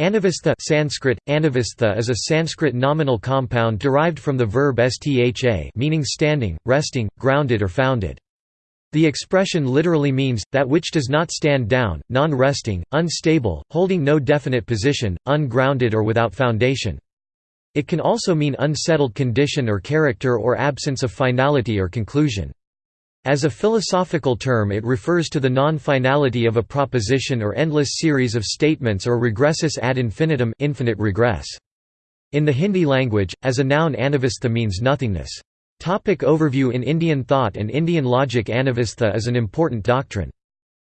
Anavastha Sanskrit, anavastha is a Sanskrit nominal compound derived from the verb stha meaning standing, resting, grounded or founded. The expression literally means, that which does not stand down, non-resting, unstable, holding no definite position, ungrounded or without foundation. It can also mean unsettled condition or character or absence of finality or conclusion. As a philosophical term it refers to the non-finality of a proposition or endless series of statements or regressus ad infinitum infinite regress. In the Hindi language, as a noun anavastha means nothingness. Topic overview In Indian thought and Indian logic Anavastha is an important doctrine.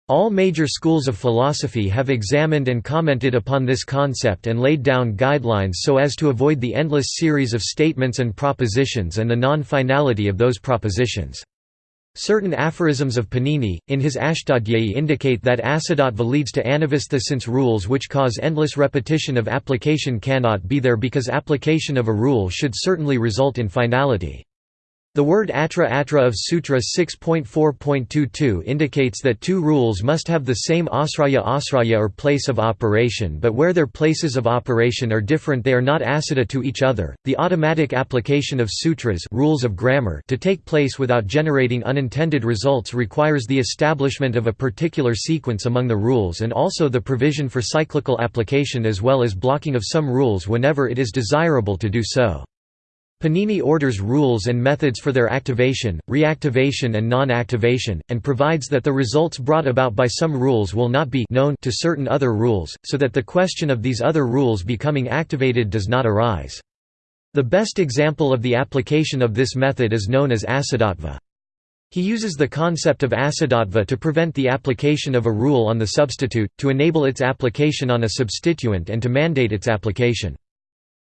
All major schools of philosophy have examined and commented upon this concept and laid down guidelines so as to avoid the endless series of statements and propositions and the non-finality of those propositions. Certain aphorisms of Panini, in his Ashtadhyayi indicate that asiddhatva leads to anavastha since rules which cause endless repetition of application cannot be there because application of a rule should certainly result in finality. The word atra atra of Sutra 6.4.22 indicates that two rules must have the same asraya asraya or place of operation but where their places of operation are different they are not asiddha to each other. The automatic application of sutras rules of grammar to take place without generating unintended results requires the establishment of a particular sequence among the rules and also the provision for cyclical application as well as blocking of some rules whenever it is desirable to do so. Panini orders rules and methods for their activation, reactivation and non-activation, and provides that the results brought about by some rules will not be known to certain other rules, so that the question of these other rules becoming activated does not arise. The best example of the application of this method is known as asiddhatva. He uses the concept of asiddhatva to prevent the application of a rule on the substitute, to enable its application on a substituent and to mandate its application.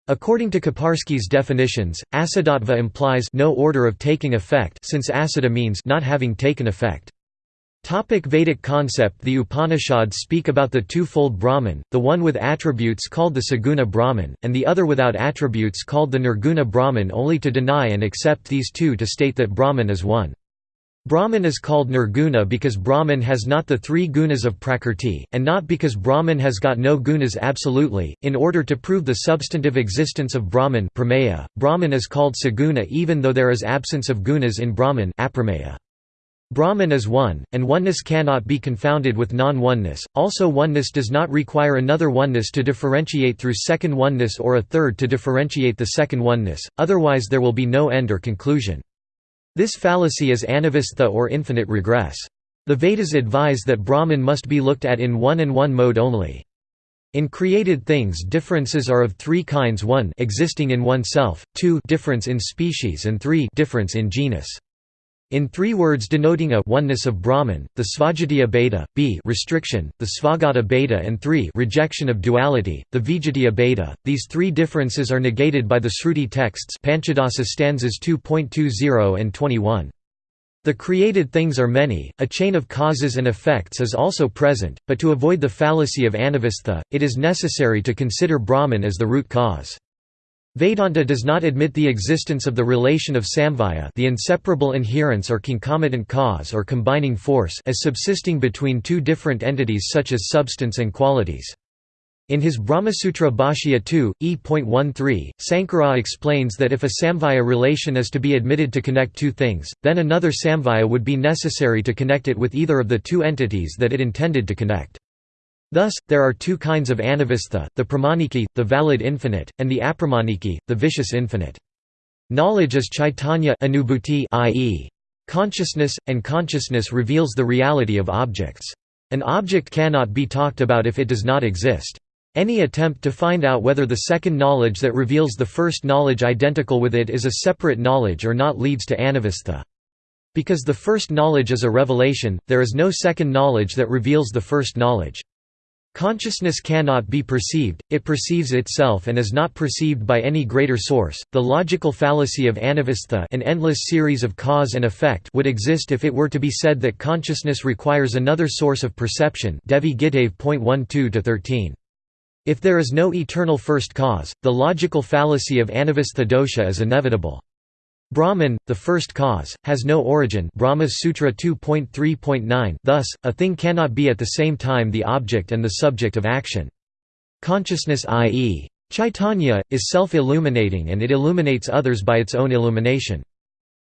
According to Kiparsky's definitions, asiddhatva implies no order of taking effect since asiddha means not having taken effect. Topic Vedic concept The Upanishads speak about the two-fold Brahman, the one with attributes called the Saguna Brahman, and the other without attributes called the Nirguna Brahman only to deny and accept these two to state that Brahman is one. Brahman is called nirguna because Brahman has not the three gunas of Prakrti, and not because Brahman has got no gunas absolutely. In order to prove the substantive existence of Brahman, prameya, Brahman is called saguna even though there is absence of gunas in Brahman. Aprameya. Brahman is one, and oneness cannot be confounded with non-oneness. Also, oneness does not require another oneness to differentiate through second oneness or a third to differentiate the second oneness. Otherwise, there will be no end or conclusion. This fallacy is anavastha or infinite regress. The Vedas advise that Brahman must be looked at in one and one mode only. In created things differences are of three kinds 1 existing in oneself, 2 difference in species and 3 difference in genus. In three words denoting a oneness of Brahman, the Svajatiya Bheda, b restriction, the Svagata Bheda and 3 rejection of duality, the Vijatiya Bheda. These three differences are negated by the Sruti texts Panchadasa stanzas 2.20 and 21. The created things are many, a chain of causes and effects is also present, but to avoid the fallacy of anavastha, it is necessary to consider Brahman as the root cause. Vedanta does not admit the existence of the relation of samavaya the inseparable inherence or concomitant cause or combining force as subsisting between two different entities such as substance and qualities. In his Brahmasutra Bhashya 2, e.13, Sankara explains that if a samavaya relation is to be admitted to connect two things, then another samvaya would be necessary to connect it with either of the two entities that it intended to connect. Thus, there are two kinds of anavastha, the pramaniki, the valid infinite, and the apramaniki, the vicious infinite. Knowledge is chaitanya anubhuti i.e. consciousness, and consciousness reveals the reality of objects. An object cannot be talked about if it does not exist. Any attempt to find out whether the second knowledge that reveals the first knowledge identical with it is a separate knowledge or not leads to anavastha. Because the first knowledge is a revelation, there is no second knowledge that reveals the first knowledge. Consciousness cannot be perceived, it perceives itself and is not perceived by any greater source. The logical fallacy of anavastha an endless series of cause and effect would exist if it were to be said that consciousness requires another source of perception Devi Gitave.12-13. If there is no eternal first cause, the logical fallacy of anavastha dosha is inevitable. Brahman, the first cause, has no origin Brahma Sutra 2.3.9 thus, a thing cannot be at the same time the object and the subject of action. Consciousness i.e. Chaitanya, is self-illuminating and it illuminates others by its own illumination.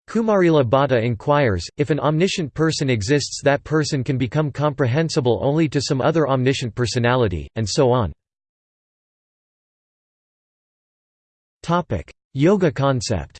Kumarila Bhatta inquires, if an omniscient person exists that person can become comprehensible only to some other omniscient personality, and so on. Yoga concept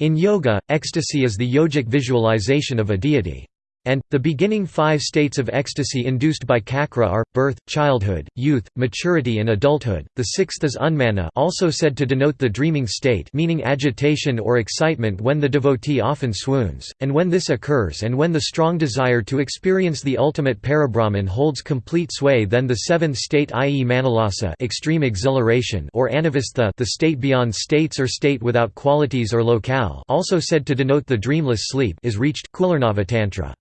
In yoga, ecstasy is the yogic visualization of a deity and, the beginning five states of ecstasy induced by cakra are, birth, childhood, youth, maturity and adulthood, the sixth is unmana also said to denote the dreaming state meaning agitation or excitement when the devotee often swoons, and when this occurs and when the strong desire to experience the ultimate parabrahman holds complete sway then the seventh state i.e. manalasa extreme exhilaration or anavastha the state beyond states or state without qualities or locale also said to denote the dreamless sleep is reached Kularnavatantra.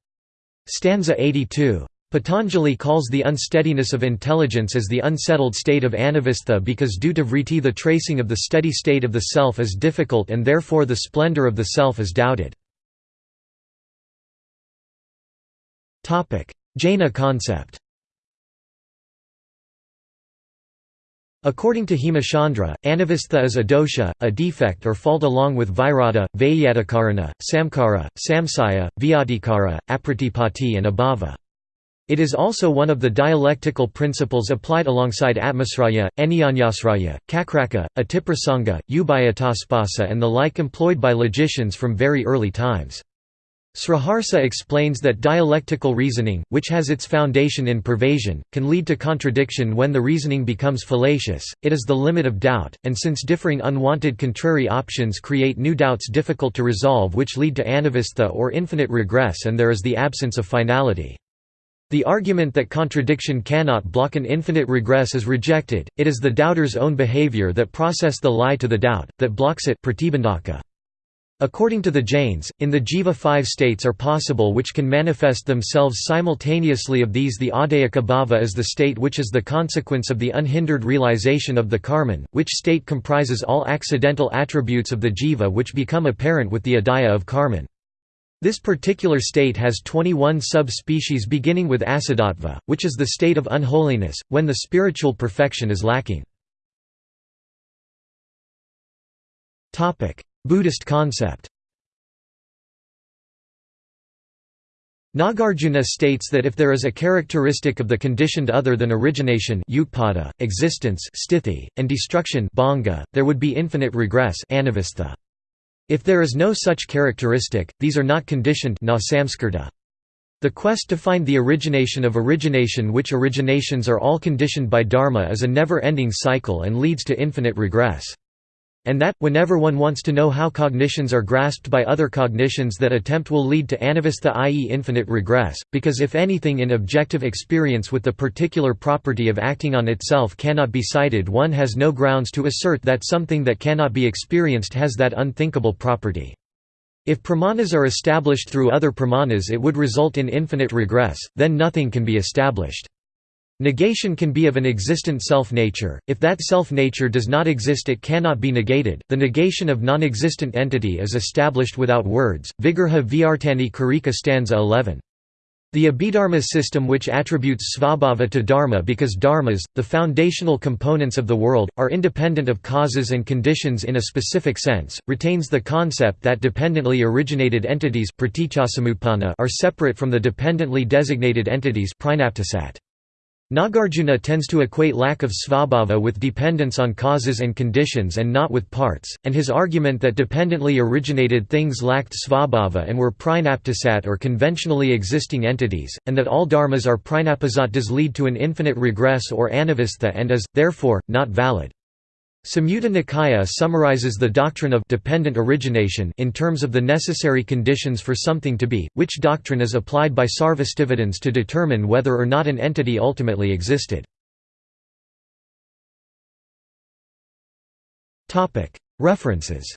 Stanza 82. Patanjali calls the unsteadiness of intelligence as the unsettled state of anavastha because due to vritti the tracing of the steady state of the self is difficult and therefore the splendor of the self is doubted. Jaina concept According to Hemachandra, anavastha is a dosha, a defect or fault along with virata, vayatakarana, samkara, samsaya, vyadikara, apratipati and abhava. It is also one of the dialectical principles applied alongside atmasraya, anyanyasraya, kakraka, atiprasanga, ubayataspasa and the like employed by logicians from very early times. Sriharsa explains that dialectical reasoning, which has its foundation in pervasion, can lead to contradiction when the reasoning becomes fallacious, it is the limit of doubt, and since differing unwanted contrary options create new doubts difficult to resolve which lead to anavastha or infinite regress and there is the absence of finality. The argument that contradiction cannot block an infinite regress is rejected, it is the doubter's own behavior that process the lie to the doubt, that blocks it pratibandhaka. According to the Jains, in the jiva five states are possible which can manifest themselves simultaneously of these the adayaka bhava is the state which is the consequence of the unhindered realization of the karman, which state comprises all accidental attributes of the jiva which become apparent with the adaya of karman. This particular state has 21 sub-species beginning with asiddhatva, which is the state of unholiness, when the spiritual perfection is lacking. Buddhist concept Nagarjuna states that if there is a characteristic of the conditioned other than origination utpada, existence sthiti, and destruction bhanga, there would be infinite regress anavastha. If there is no such characteristic, these are not conditioned. The quest to find the origination of origination which originations are all conditioned by dharma is a never-ending cycle and leads to infinite regress and that, whenever one wants to know how cognitions are grasped by other cognitions that attempt will lead to anavastha i.e. infinite regress, because if anything in objective experience with the particular property of acting on itself cannot be cited one has no grounds to assert that something that cannot be experienced has that unthinkable property. If pramanas are established through other pramanas it would result in infinite regress, then nothing can be established. Negation can be of an existent self-nature, if that self-nature does not exist it cannot be negated, the negation of non-existent entity is established without words. Vigraha Vyavartani Karika stanza 11. The Abhidharma system which attributes svabhava to dharma because dharmas, the foundational components of the world, are independent of causes and conditions in a specific sense, retains the concept that dependently originated entities are separate from the dependently designated entities Nagarjuna tends to equate lack of svabhava with dependence on causes and conditions and not with parts, and his argument that dependently originated things lacked svabhava and were prinaptisat or conventionally existing entities, and that all dharmas are prinapasat does lead to an infinite regress or anavastha and is, therefore, not valid. Samyutta Nikaya summarizes the doctrine of dependent origination in terms of the necessary conditions for something to be, which doctrine is applied by Sarvastivadins to determine whether or not an entity ultimately existed. References